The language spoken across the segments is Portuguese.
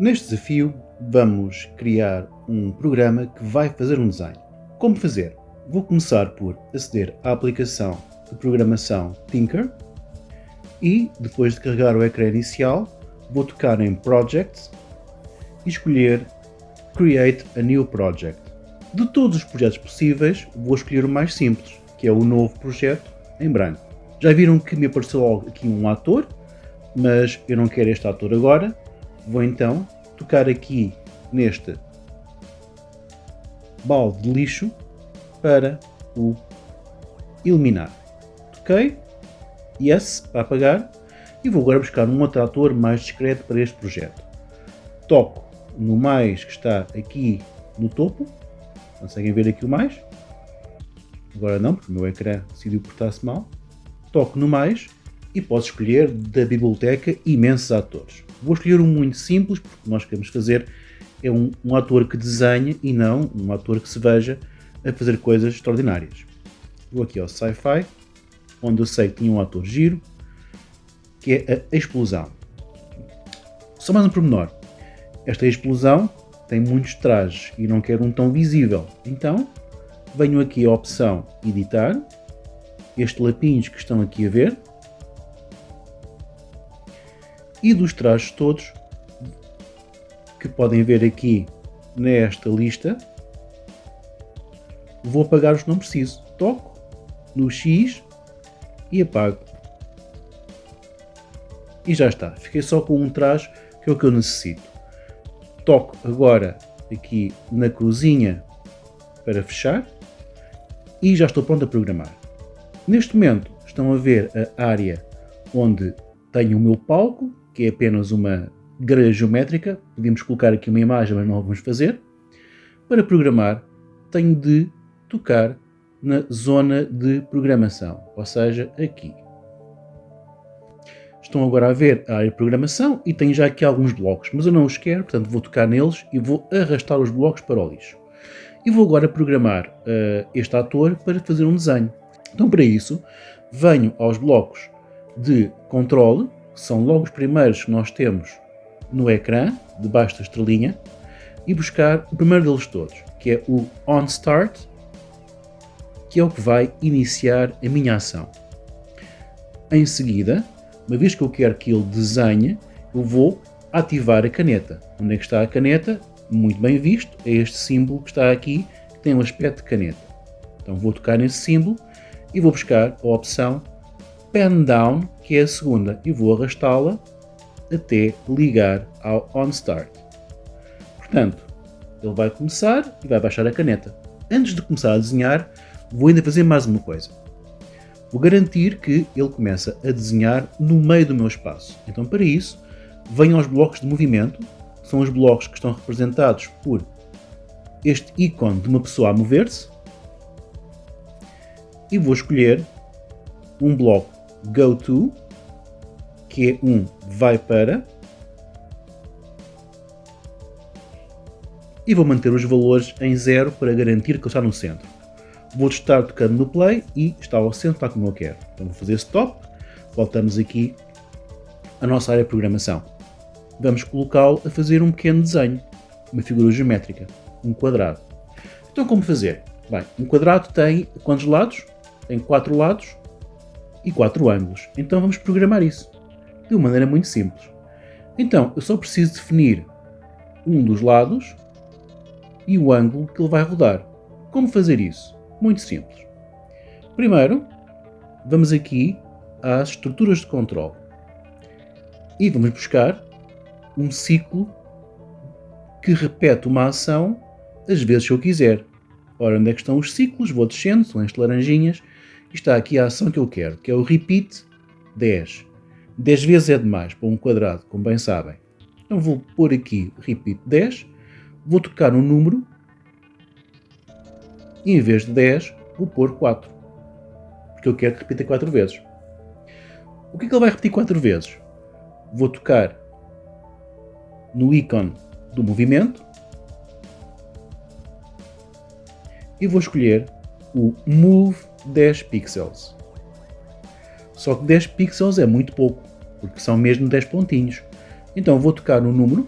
Neste desafio vamos criar um programa que vai fazer um desenho. Como fazer? Vou começar por aceder à aplicação de programação Tinker e depois de carregar o ecrã inicial vou tocar em Project e escolher Create a New Project. De todos os projetos possíveis vou escolher o mais simples, que é o novo projeto em branco. Já viram que me apareceu aqui um ator, mas eu não quero este ator agora. Vou então tocar aqui neste balde de lixo para o eliminar. Toquei, yes, para apagar, e vou agora buscar um outro ator mais discreto para este projeto. Toco no mais que está aqui no topo, conseguem ver aqui o mais, agora não, porque o meu ecrã decidiu portar-se mal toco no mais e posso escolher da biblioteca imensos atores. Vou escolher um muito simples, porque o que nós queremos fazer é um, um ator que desenha e não um ator que se veja a fazer coisas extraordinárias. Vou aqui ao Sci-Fi, onde eu sei que tinha um ator giro, que é a explosão. Só mais um pormenor. Esta explosão tem muitos trajes e não quero um tão visível. Então, venho aqui à opção Editar, estes lapinhos que estão aqui a ver e dos trajes todos que podem ver aqui nesta lista. Vou apagar os que não preciso. Toco no X e apago. E já está, fiquei só com um traje que é o que eu necessito. Toco agora aqui na cruzinha para fechar e já estou pronto a programar. Neste momento estão a ver a área onde tenho o meu palco, que é apenas uma grelha geométrica. Podemos colocar aqui uma imagem, mas não vamos fazer. Para programar, tenho de tocar na zona de programação, ou seja, aqui. Estão agora a ver a área de programação e tenho já aqui alguns blocos, mas eu não os quero, portanto vou tocar neles e vou arrastar os blocos para o lixo. E vou agora programar uh, este ator para fazer um desenho. Então, para isso, venho aos blocos de controle, são logo os primeiros que nós temos no ecrã, debaixo da estrelinha, e buscar o primeiro deles todos, que é o OnStart, que é o que vai iniciar a minha ação. Em seguida, uma vez que eu quero que ele desenhe, eu vou ativar a caneta. Onde é que está a caneta? Muito bem visto, é este símbolo que está aqui, que tem um aspecto de caneta. Então vou tocar nesse símbolo e vou buscar a opção Pen Down, que é a segunda, e vou arrastá-la até ligar ao OnStart. Portanto, ele vai começar e vai baixar a caneta. Antes de começar a desenhar, vou ainda fazer mais uma coisa. Vou garantir que ele começa a desenhar no meio do meu espaço. Então, para isso, venho aos blocos de movimento, que são os blocos que estão representados por este ícone de uma pessoa a mover-se, e vou escolher um bloco Go To, que é vai para, e vou manter os valores em zero para garantir que ele está no centro. Vou estar tocando no play e está ao centro, está como eu quero. Então vou fazer stop, voltamos aqui à nossa área de programação. Vamos colocá-lo a fazer um pequeno desenho, uma figura geométrica, um quadrado. Então como fazer? Bem, um quadrado tem quantos lados? tem quatro lados e quatro ângulos. Então vamos programar isso de uma maneira muito simples. Então eu só preciso definir um dos lados e o ângulo que ele vai rodar. Como fazer isso? Muito simples. Primeiro, vamos aqui às estruturas de controle e vamos buscar um ciclo que repete uma ação as vezes que eu quiser. Ora, onde é que estão os ciclos? Vou descendo, são estas laranjinhas, está aqui a ação que eu quero, que é o repeat 10. 10 vezes é demais para um quadrado, como bem sabem. Então vou pôr aqui repeat 10, vou tocar um número e em vez de 10 vou pôr 4. Porque eu quero que repita 4 vezes. O que é que ele vai repetir 4 vezes? Vou tocar no ícone do movimento e vou escolher o Move 10 pixels. Só que 10 pixels é muito pouco, porque são mesmo 10 pontinhos. Então vou tocar no número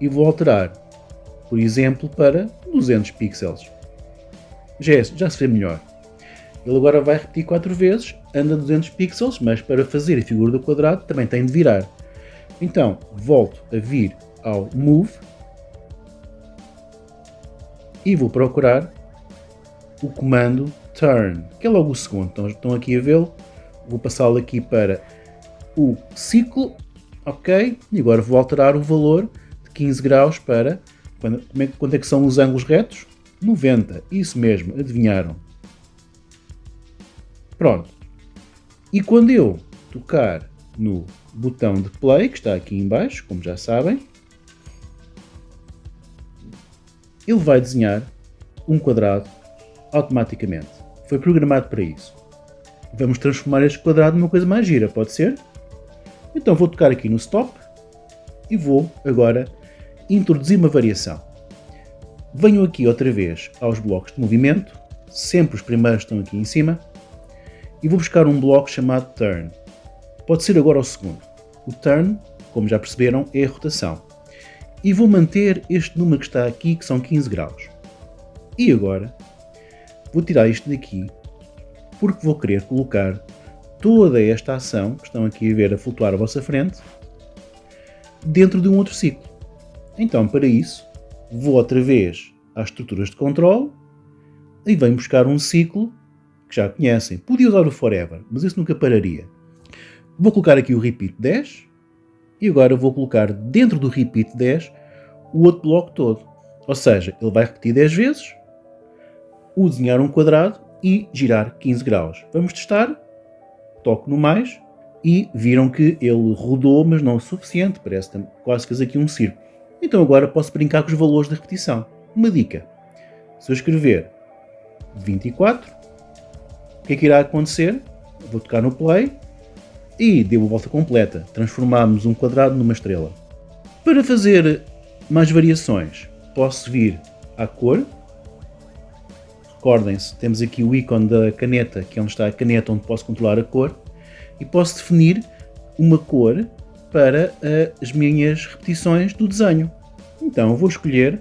e vou alterar, por exemplo, para 200 pixels. Já, é, já se vê melhor. Ele agora vai repetir 4 vezes, anda 200 pixels, mas para fazer a figura do quadrado também tem de virar. Então, volto a vir ao Move e vou procurar o comando Turn, que é logo o segundo. Então, estão aqui a vê-lo. Vou passá-lo aqui para o ciclo, ok? E agora vou alterar o valor de 15 graus para, é, quanto é que são os ângulos retos? 90, isso mesmo, adivinharam. Pronto. E quando eu tocar no botão de play, que está aqui em baixo, como já sabem, ele vai desenhar um quadrado automaticamente. Foi programado para isso. Vamos transformar este quadrado numa coisa mais gira, pode ser? Então vou tocar aqui no stop e vou agora introduzir uma variação. Venho aqui outra vez aos blocos de movimento, sempre os primeiros estão aqui em cima, e vou buscar um bloco chamado turn. Pode ser agora o segundo. O turn, como já perceberam, é a rotação. E vou manter este número que está aqui, que são 15 graus. E agora, vou tirar isto daqui, porque vou querer colocar toda esta ação, que estão aqui a ver a flutuar à vossa frente, dentro de um outro ciclo. Então, para isso, vou outra vez às estruturas de controle e venho buscar um ciclo que já conhecem. Podia usar o forever, mas isso nunca pararia. Vou colocar aqui o repeat 10 e agora vou colocar dentro do repeat 10 o outro bloco todo. Ou seja, ele vai repetir 10 vezes, o desenhar um quadrado e girar 15 graus. Vamos testar. Toco no mais e viram que ele rodou, mas não o suficiente. Parece quase que aqui um círculo. Então agora posso brincar com os valores de repetição. Uma dica. Se eu escrever 24, o que é que irá acontecer? Vou tocar no play e deu a volta completa. Transformamos um quadrado numa estrela. Para fazer mais variações, posso vir à cor. Recordem-se, temos aqui o ícone da caneta, que é onde está a caneta onde posso controlar a cor. E posso definir uma cor para uh, as minhas repetições do desenho. Então vou escolher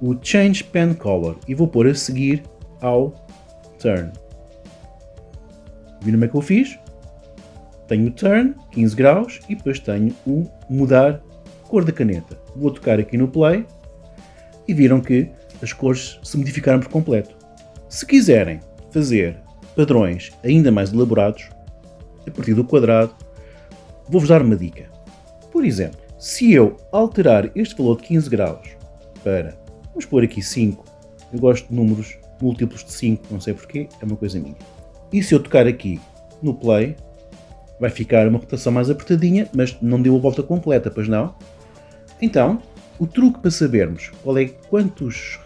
o Change Pen Color e vou pôr a seguir ao Turn. Viram como é que eu fiz? Tenho o Turn, 15 graus, e depois tenho o Mudar Cor da caneta. Vou tocar aqui no Play e viram que as cores se modificaram por completo. Se quiserem fazer padrões ainda mais elaborados, a partir do quadrado, vou-vos dar uma dica. Por exemplo, se eu alterar este valor de 15 graus para, vamos pôr aqui 5, eu gosto de números múltiplos de 5, não sei porquê, é uma coisa minha. E se eu tocar aqui no play, vai ficar uma rotação mais apertadinha, mas não deu a volta completa, pois não? Então, o truque para sabermos qual é quantos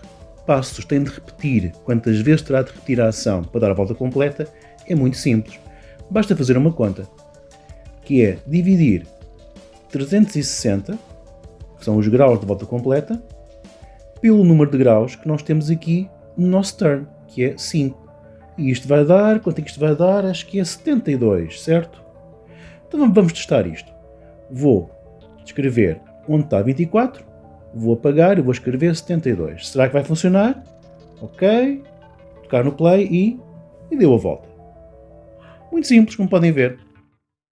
passos tem de repetir, quantas vezes terá de repetir a ação para dar a volta completa, é muito simples. Basta fazer uma conta, que é dividir 360, que são os graus de volta completa, pelo número de graus que nós temos aqui no nosso turn, que é 5. E isto vai dar, quanto é que isto vai dar? Acho que é 72, certo? Então vamos testar isto. Vou escrever onde está 24, vou apagar e vou escrever 72. Será que vai funcionar? Ok. Tocar no play e, e deu a volta. Muito simples, como podem ver.